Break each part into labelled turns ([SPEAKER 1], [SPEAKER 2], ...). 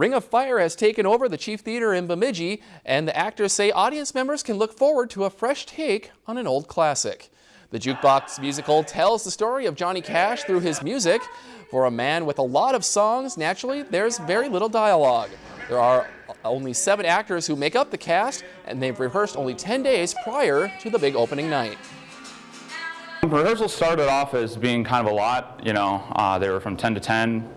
[SPEAKER 1] Ring of Fire has taken over the Chief Theater in Bemidji, and the actors say audience members can look forward to a fresh take on an old classic. The Jukebox musical tells the story of Johnny Cash through his music. For a man with a lot of songs, naturally, there's very little dialogue. There are only seven actors who make up the cast, and they've rehearsed only 10 days prior to the big opening night.
[SPEAKER 2] Rehearsals started off as being kind of a lot, you know, uh, they were from 10 to 10,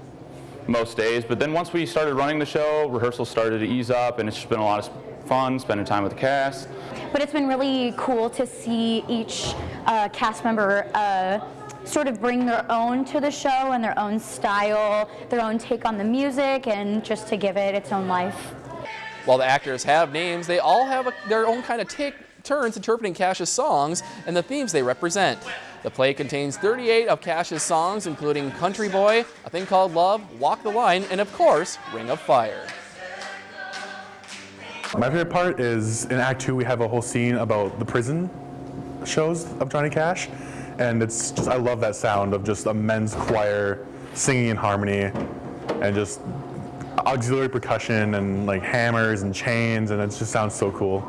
[SPEAKER 2] most days. But then once we started running the show, rehearsals started to ease up and it's just been a lot of fun spending time with the cast.
[SPEAKER 3] But it's been really cool to see each uh, cast member uh, sort of bring their own to the show and their own style, their own take on the music and just to give it its own life.
[SPEAKER 1] While the actors have names, they all have a, their own kind of take turns interpreting Cash's songs and the themes they represent. The play contains 38 of Cash's songs, including Country Boy, A Thing Called Love, Walk the Line, and of course, Ring of Fire.
[SPEAKER 4] My favorite part is in Act Two, we have a whole scene about the prison shows of Johnny Cash. And it's just, I love that sound of just a men's choir singing in harmony and just auxiliary percussion and like hammers and chains and it just sounds so cool.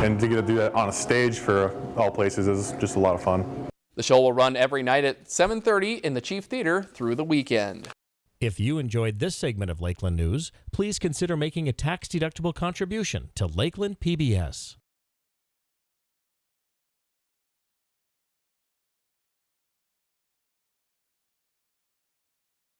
[SPEAKER 4] And to get to do that on a stage for all places is just a lot of fun.
[SPEAKER 1] The show will run every night at 7.30 in the Chief Theater through the weekend.
[SPEAKER 5] If you enjoyed this segment of Lakeland News, please consider making a tax-deductible contribution to Lakeland PBS.